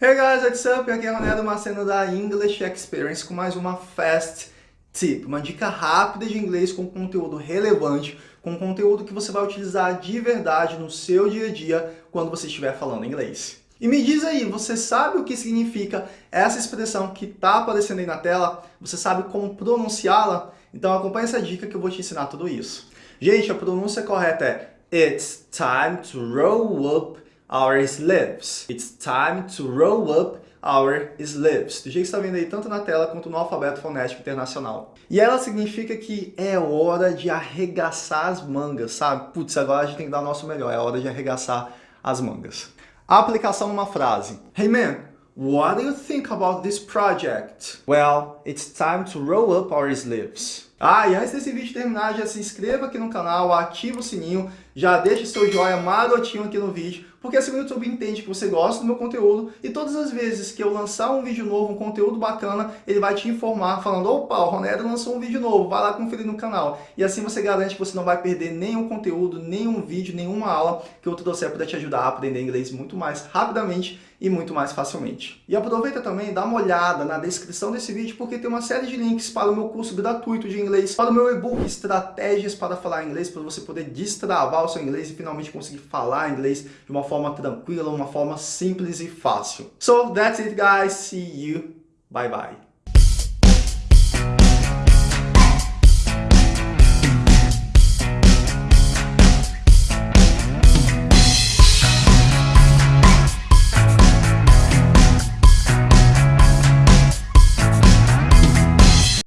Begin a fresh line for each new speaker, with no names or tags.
Hey guys, what's up? Aqui é Ronaldo Maceno da English Experience com mais uma Fast Tip, uma dica rápida de inglês com conteúdo relevante, com conteúdo que você vai utilizar de verdade no seu dia a dia quando você estiver falando inglês. E me diz aí, você sabe o que significa essa expressão que está aparecendo aí na tela? Você sabe como pronunciá-la? Então acompanhe essa dica que eu vou te ensinar tudo isso. Gente, a pronúncia correta é It's time to roll up our sleeves. It's time to roll up our sleeves. Do jeito que está vendo aí, tanto na tela quanto no alfabeto fonético internacional. E ela significa que é hora de arregaçar as mangas, sabe? Putz, agora a gente tem que dar o nosso melhor, é hora de arregaçar as mangas. A aplicação numa frase. Hey man, what do you think about this project? Well, it's time to roll up our sleeves. Ah, e antes desse vídeo terminar, já se inscreva aqui no canal, ativa o sininho, já deixa seu joinha marotinho aqui no vídeo, porque assim o YouTube entende que você gosta do meu conteúdo e todas as vezes que eu lançar um vídeo novo, um conteúdo bacana, ele vai te informar falando, opa, o Ronero lançou um vídeo novo, vai lá conferir no canal. E assim você garante que você não vai perder nenhum conteúdo, nenhum vídeo, nenhuma aula que eu trouxer para te ajudar a aprender inglês muito mais rapidamente e muito mais facilmente. E aproveita também, dá uma olhada na descrição desse vídeo, porque tem uma série de links para o meu curso gratuito de inglês, para o meu e-book Estratégias para Falar Inglês, para você poder destravar o seu inglês e finalmente conseguir falar inglês de uma forma tranquila, uma forma simples e fácil. So, that's it guys, see you, bye bye.